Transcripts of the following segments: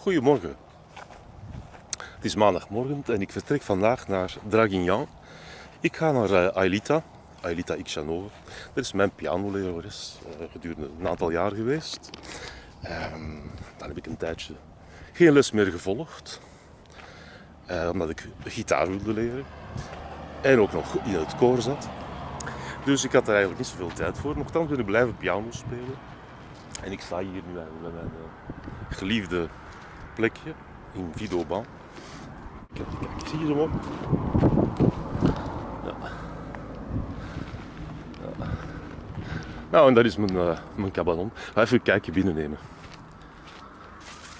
Goedemorgen. Het is maandagmorgen en ik vertrek vandaag naar Draguignan. Ik ga naar uh, Aelita, Aelita Ixanova. Dat is mijn pianolerares uh, gedurende een aantal jaar geweest. Um, dan heb ik een tijdje geen les meer gevolgd, uh, omdat ik gitaar wilde leren en ook nog in het koor zat. Dus ik had er eigenlijk niet zoveel tijd voor. Nochtans ben ik blijven piano spelen. En ik sta hier nu bij mijn geliefde plekje in Vidoban. Kijk, zie je op? Ja. ja. Nou, en dat is mijn, uh, mijn cabanon. Even een kijkje binnennemen.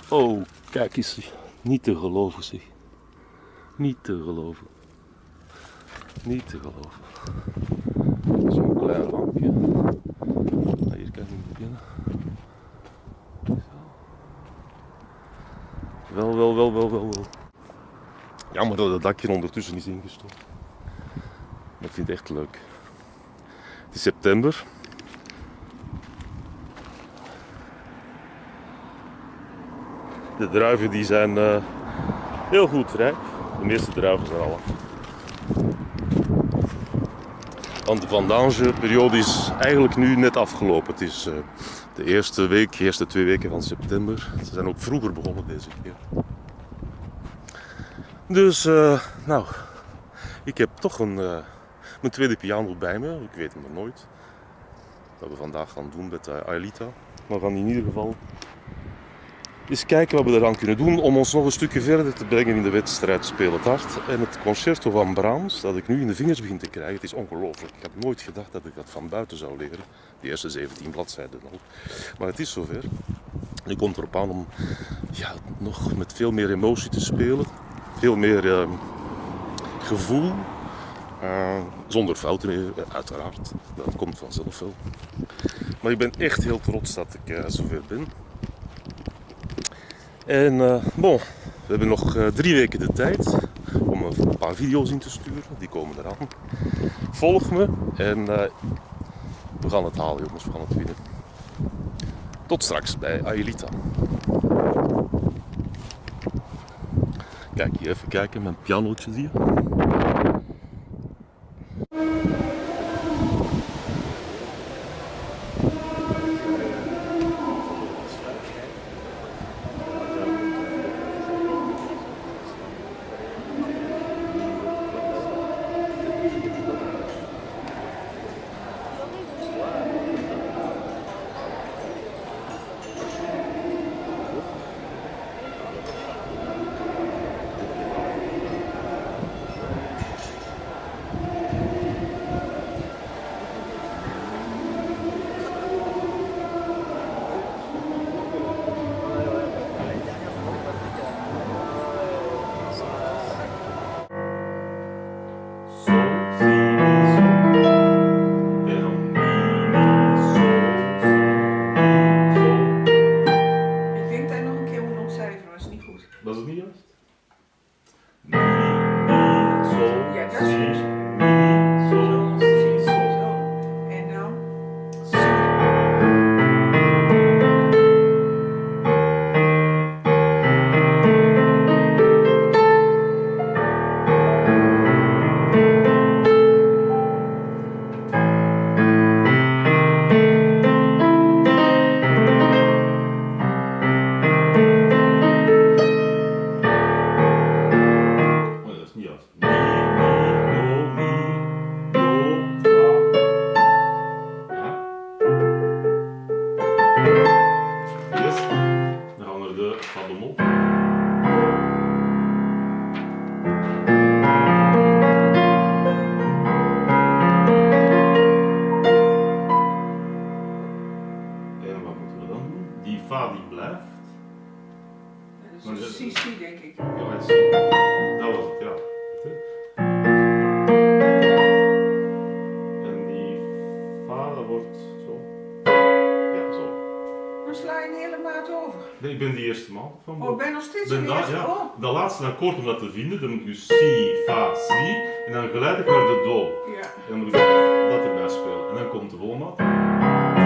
Oh, kijk eens. Niet te geloven, zeg. Niet te geloven. Niet te geloven. Zo'n klein lampje. Hier kan ik niet beginnen. Wel, wel, wel. Jammer dat het dakje ondertussen is ingestort. Maar ik vind het echt leuk. Het is september. De druiven die zijn uh, heel goed rijp. De meeste druiven zijn al. Want de vendange-periode is eigenlijk nu net afgelopen. Het is uh, de eerste week, de eerste twee weken van september. Ze zijn ook vroeger begonnen deze keer. Dus, uh, nou, ik heb toch een, uh, mijn tweede piano bij me. Ik weet het nog nooit. Wat we vandaag gaan doen met uh, Aelita. Maar gaan in ieder geval eens kijken wat we eraan kunnen doen om ons nog een stukje verder te brengen in de wedstrijd Speel het Hart. En het concerto van Brahms, dat ik nu in de vingers begin te krijgen, het is ongelooflijk. Ik had nooit gedacht dat ik dat van buiten zou leren. De eerste 17 bladzijden al. Maar het is zover. Nu komt erop aan om ja, nog met veel meer emotie te spelen. Veel meer uh, gevoel. Uh, zonder fouten, eh, uiteraard. Dat komt vanzelf wel. Maar ik ben echt heel trots dat ik uh, zover ben. En uh, bon, we hebben nog uh, drie weken de tijd om een paar video's in te sturen. Die komen eraan. Volg me en uh, we gaan het halen jongens, we gaan het winnen. Tot straks bij Aelita. Kijk hier even kijken, mijn pianootje je. van de. En wat moeten we dan doen? Die fa die blijft. Precies, dat is een denk ik. Ja, Nee, ik ben de eerste man. Van oh, ik ben nog steeds de, eerste? Ja, oh. De laatste akkoord om dat te vinden, dan moet je si, fa, si en dan geleidelijk naar de do. Ja. En dan moet je dat erbij spelen. En dan komt de volmaat.